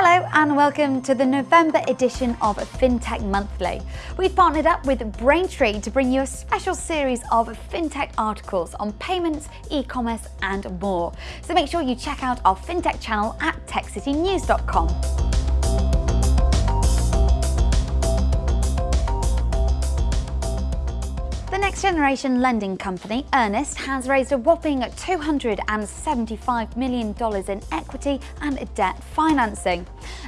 Hello and welcome to the November edition of FinTech Monthly. We've partnered up with Braintree to bring you a special series of FinTech articles on payments, e-commerce and more. So make sure you check out our FinTech channel at techcitynews.com. The next generation lending company, Earnest, has raised a whopping $275 million in equity and debt financing.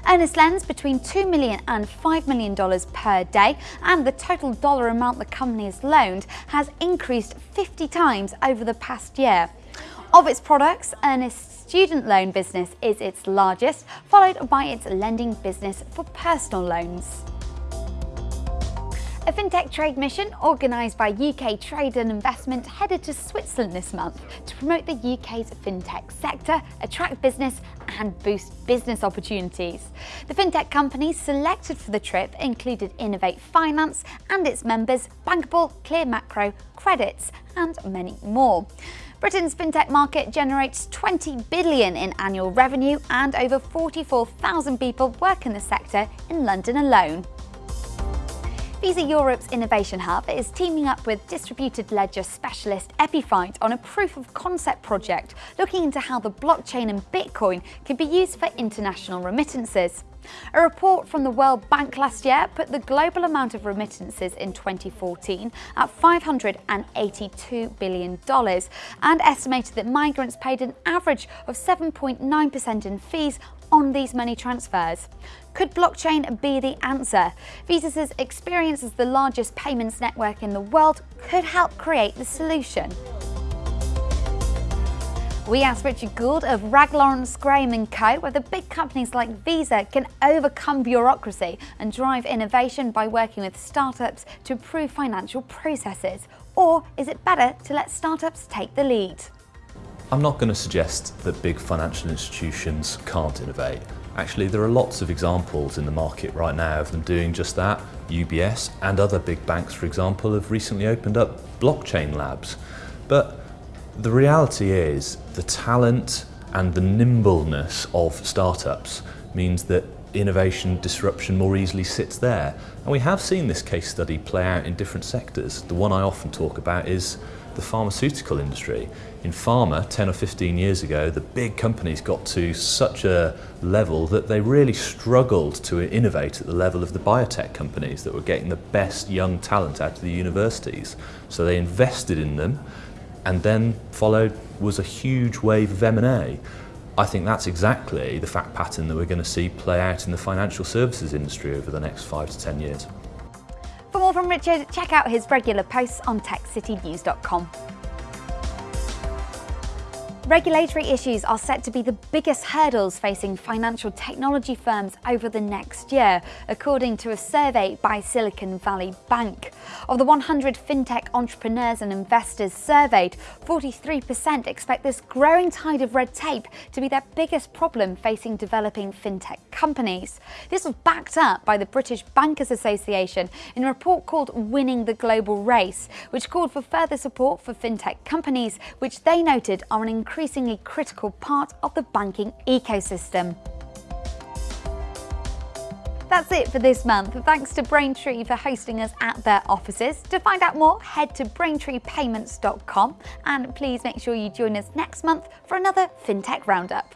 Earnest lends between $2 million and $5 million per day, and the total dollar amount the company has loaned has increased 50 times over the past year. Of its products, Earnest's student loan business is its largest, followed by its lending business for personal loans. A FinTech trade mission organised by UK Trade and Investment headed to Switzerland this month to promote the UK's FinTech sector, attract business and boost business opportunities. The FinTech companies selected for the trip included Innovate Finance and its members Bankable, Clear Macro, Credits and many more. Britain's fintech market generates 20 billion in annual revenue and over 44,000 people work in the sector in London alone. Visa Europe's Innovation Hub is teaming up with distributed ledger specialist Epiphyte on a proof of concept project looking into how the blockchain and Bitcoin can be used for international remittances. A report from the World Bank last year put the global amount of remittances in 2014 at $582 billion and estimated that migrants paid an average of 7.9% in fees on these money transfers. Could blockchain be the answer? Visa's experience as the largest payments network in the world could help create the solution. We asked Richard Gould of Wragge Lawrence Graham & Co whether big companies like Visa can overcome bureaucracy and drive innovation by working with startups to improve financial processes. Or is it better to let startups take the lead? I'm not going to suggest that big financial institutions can't innovate. Actually, there are lots of examples in the market right now of them doing just that. UBS and other big banks, for example, have recently opened up blockchain labs. But the reality is the talent and the nimbleness of startups means that innovation disruption more easily sits there. And we have seen this case study play out in different sectors. The one I often talk about is the pharmaceutical industry. In pharma, 10 or 15 years ago, the big companies got to such a level that they really struggled to innovate at the level of the biotech companies that were getting the best young talent out of the universities. So they invested in them and then followed was a huge wave of M&A. I think that's exactly the fact pattern that we're going to see play out in the financial services industry over the next five to 10 years. For more from Richard, check out his regular posts on techcitynews.com. Regulatory issues are set to be the biggest hurdles facing financial technology firms over the next year, according to a survey by Silicon Valley Bank. Of the 100 fintech entrepreneurs and investors surveyed, 43% expect this growing tide of red tape to be their biggest problem facing developing fintech companies. This was backed up by the British Bankers Association in a report called Winning the Global Race, which called for further support for fintech companies, which they noted are an increasing increasingly critical part of the banking ecosystem. That's it for this month. Thanks to Braintree for hosting us at their offices. To find out more, head to braintreepayments.com and please make sure you join us next month for another FinTech Roundup.